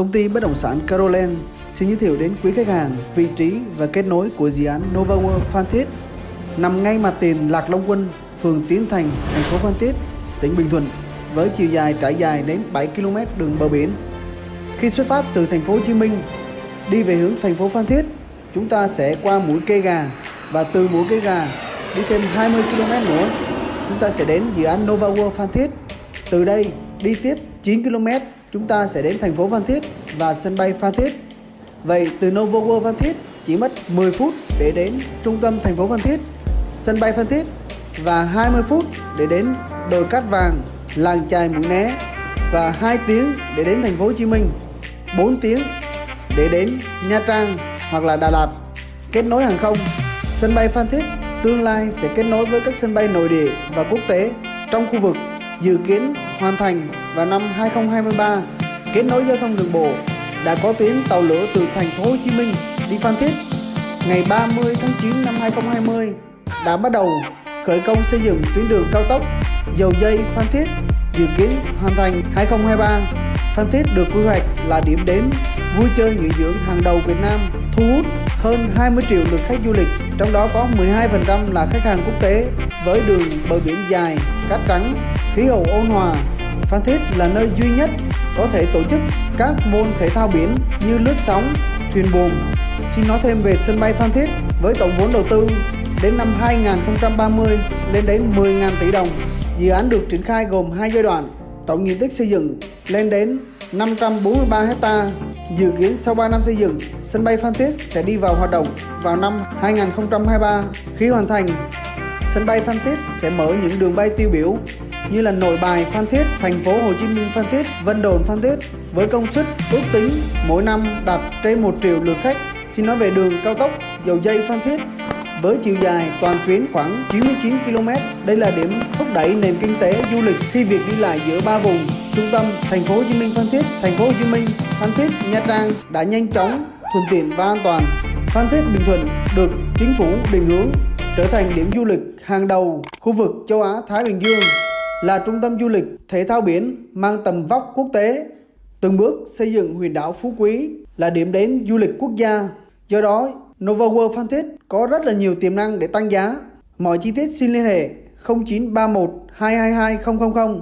Công ty bất động sản Caroland xin giới thiệu đến quý khách hàng vị trí và kết nối của dự án Nova World Phan Thiết nằm ngay mặt tiền Lạc Long Quân, phường Tiến Thành, thành phố Phan Thiết, tỉnh Bình Thuận với chiều dài trải dài đến 7 km đường bờ biển. Khi xuất phát từ thành phố Hồ Chí Minh đi về hướng thành phố Phan Thiết, chúng ta sẽ qua mũi cây gà và từ mũi cây gà đi thêm 20 km nữa, chúng ta sẽ đến dự án Nova World Phan Thiết. Từ đây đi tiếp 9 km, chúng ta sẽ đến thành phố Phan Thiết và sân bay Phan Thiết. Vậy từ Novo World Phan Thiết chỉ mất 10 phút để đến trung tâm thành phố Phan Thiết, sân bay Phan Thiết và 20 phút để đến đồi cát vàng, làng chài Mũi Né và 2 tiếng để đến thành phố Hồ Chí Minh, 4 tiếng để đến Nha Trang hoặc là Đà Lạt. Kết nối hàng không, sân bay Phan Thiết tương lai sẽ kết nối với các sân bay nội địa và quốc tế trong khu vực dự kiến hoàn thành vào năm 2023. Kết nối giao thông đường bộ đã có tuyến tàu lửa từ thành phố Hồ Chí Minh đi Phan Thiết ngày 30 tháng 9 năm 2020 đã bắt đầu khởi công xây dựng tuyến đường cao tốc dầu dây Phan Thiết dự kiến hoàn thành 2023. Phan Thiết được quy hoạch là điểm đến vui chơi nghỉ dưỡng hàng đầu Việt Nam, thu hút hơn 20 triệu lượt khách du lịch, trong đó có 12% là khách hàng quốc tế với đường bờ biển dài, cát trắng, khí hậu ôn hòa. Phan Thiết là nơi duy nhất có thể tổ chức các môn thể thao biển như lướt sóng, thuyền buồm. Xin nói thêm về sân bay Phan Thiết với tổng vốn đầu tư đến năm 2030 lên đến 10.000 tỷ đồng. Dự án được triển khai gồm hai giai đoạn, tổng diện tích xây dựng lên đến 543 hecta. Dự kiến sau 3 năm xây dựng, sân bay Phan Thiết sẽ đi vào hoạt động vào năm 2023. Khi hoàn thành, sân bay Phan Thiết sẽ mở những đường bay tiêu biểu như là Nội Bài Phan Thiết, thành phố Hồ Chí Minh Phan Thiết, Vân Đồn Phan Thiết với công suất ước tính mỗi năm đạt trên 1 triệu lượt khách. Xin nói về đường cao tốc dầu dây Phan Thiết với chiều dài toàn tuyến khoảng 99 km. Đây là điểm thúc đẩy nền kinh tế du lịch khi việc đi lại giữa ba vùng trung tâm thành phố Hồ Chí Minh Phan Thiết, thành phố Hồ Chí Minh, Phan Thiết, Nha Trang đã nhanh chóng, thuận tiện và an toàn. Phan Thiết Bình Thuận được chính phủ định hướng trở thành điểm du lịch hàng đầu khu vực châu Á Thái Bình Dương là trung tâm du lịch, thể thao biển, mang tầm vóc quốc tế. Từng bước xây dựng huyện đảo Phú Quý là điểm đến du lịch quốc gia. Do đó, Nova World Phan Thiết có rất là nhiều tiềm năng để tăng giá. Mọi chi tiết xin liên hệ 0931 222 000